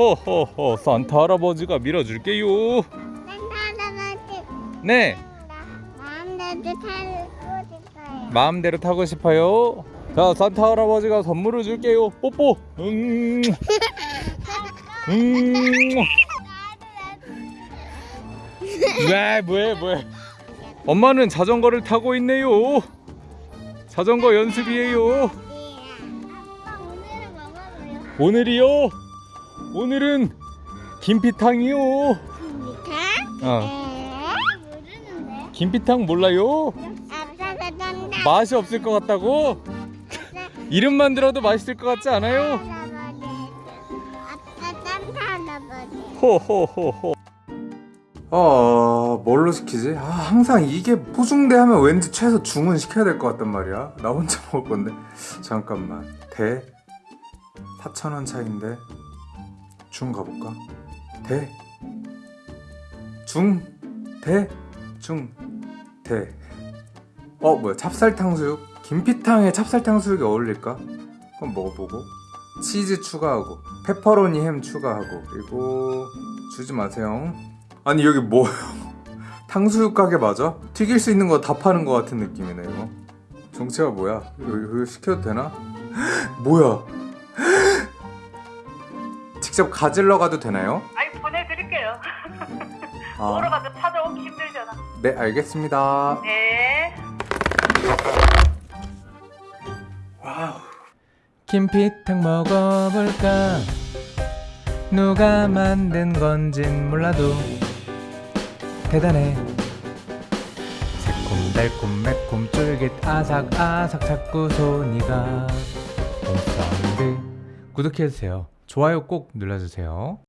호호호 산타 할아버지가 밀어줄게요. 할아버지 네. 마음대로 타고 싶어요. 마음대로 타고 싶어요. 자 산타 할아버지가 선물을 줄게요. 뽀뽀. 음. 음. 왜 뭐해 뭐해 엄마는 자전거를 타고 있네요. 자전거 연습이에요. 먹어봐요. 오늘이요 오늘은 김피탕이요 미타? 어 에? 모르는데. 김피탕 몰라요. 맛이 없을 것 같다고 이름만 들어도 맛있을 것 같지 않아요. 호호호호 어 뭘로 시키지? 아 항상 이게 소중대 하면 왠지 최소 중은 시켜야 될 것 같단 말이야 나 혼자 먹을 건데 잠깐만 대 4천원 차인데 중 가볼까? 대 중, 대, 중, 대. 어, 뭐야, 찹쌀탕수육? 김피탕에 찹쌀탕수육이 어울릴까? 그럼 먹어보고. 치즈 추가하고, 페퍼로니 햄 추가하고, 그리고 주지 마세요. 아니, 여기 뭐야? 탕수육 가게 맞아? 튀길 수 있는 거 다 파는 거 같은 느낌이네, 이거. 정체가 뭐야? 이거, 이거 시켜도 되나? 뭐야? 직접 가질러 가도 되나요? 아니 보내드릴게요. 아. 먹으러 가서 찾아오기 힘들잖아. 네, 알겠습니다. 네. 와우. 김피탕 먹어볼까? 누가 만든 건진 몰라도 대단해. 새콤달콤 매콤 쫄깃 아삭아삭 자꾸 손이 가. 홈사운드 구독해주세요. 좋아요 꼭 눌러주세요.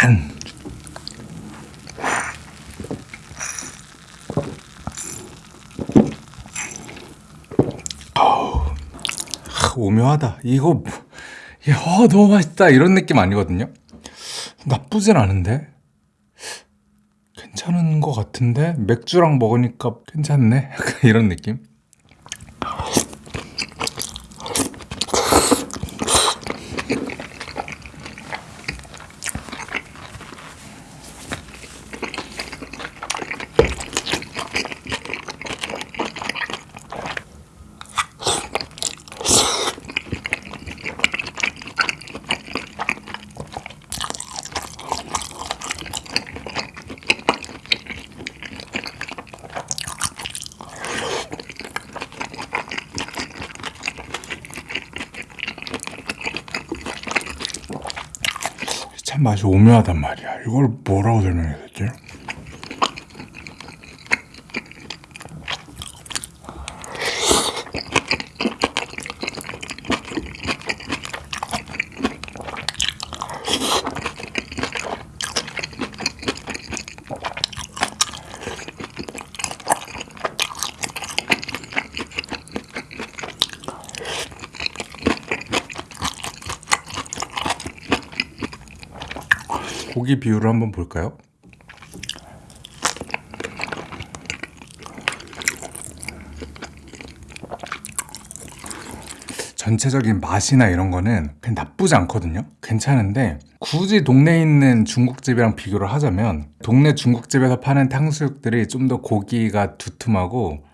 짠. 오묘하다. 이거 뭐- 야, 어, 너무 맛있다 이런 느낌 아니거든요. 나쁘진 않은데 괜찮은 것 같은데 맥주랑 먹으니까 괜찮네. 이런 느낌. 맛이 오묘하단 말이야. 이걸 뭐라고 설명해야 되지? 고기 비율을 한번 볼까요? 전체적인 맛이나 이런 거는 나쁘지 않거든요 괜찮은데 굳이 동네에 있는 중국집이랑 비교를 하자면 동네 중국집에서 파는 탕수육들이 좀 더 고기가 두툼하고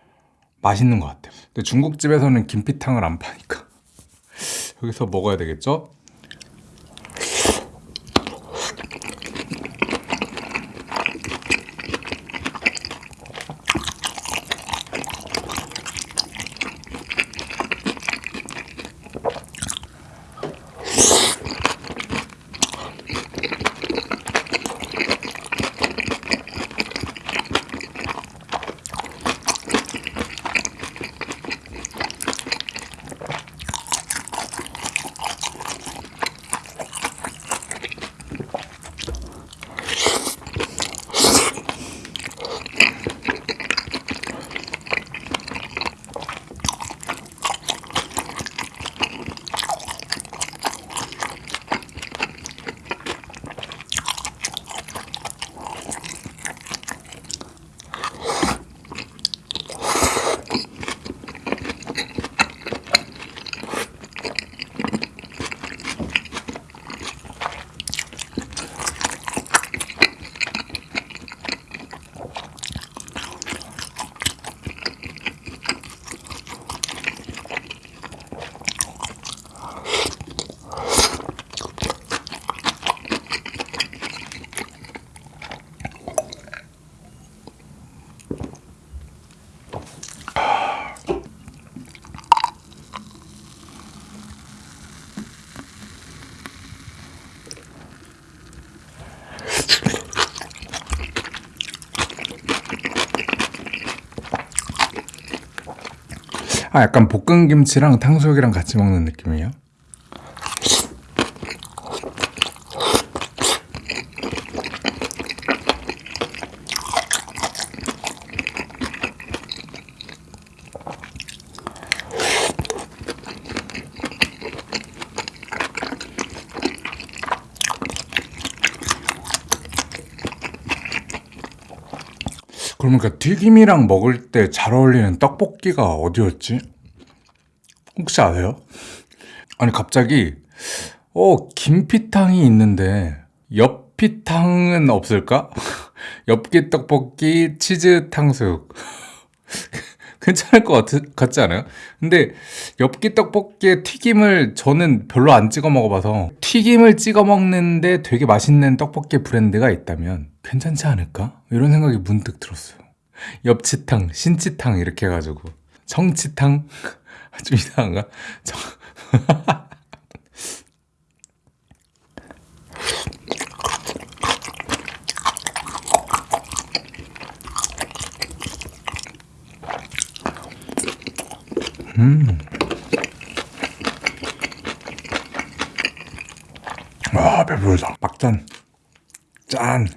맛있는 것 같아요 근데 중국집에서는 김피탕을 안 파니까 여기서 먹어야 되겠죠? 아 약간 볶은 김치랑 탕수육이랑 같이 먹는 느낌이에요. 그러니까 튀김이랑 먹을 때 잘 어울리는 떡볶이가 어디였지? 혹시 아세요? 아니 갑자기 어 김피탕이 있는데 엽피탕은 없을까? 엽기 떡볶이 치즈 탕수육 괜찮을 것 같, 같지 않아요? 근데 엽기 떡볶이에 튀김을 저는 별로 안 찍어 먹어봐서 튀김을 찍어 먹는데 되게 맛있는 떡볶이 브랜드가 있다면 괜찮지 않을까? 이런 생각이 문득 들었어요. 엽치탕, 신치탕 이렇게 해가지고 청치탕 좀 이상한가? 청... 음. 와 배부르다. 막잔 짠.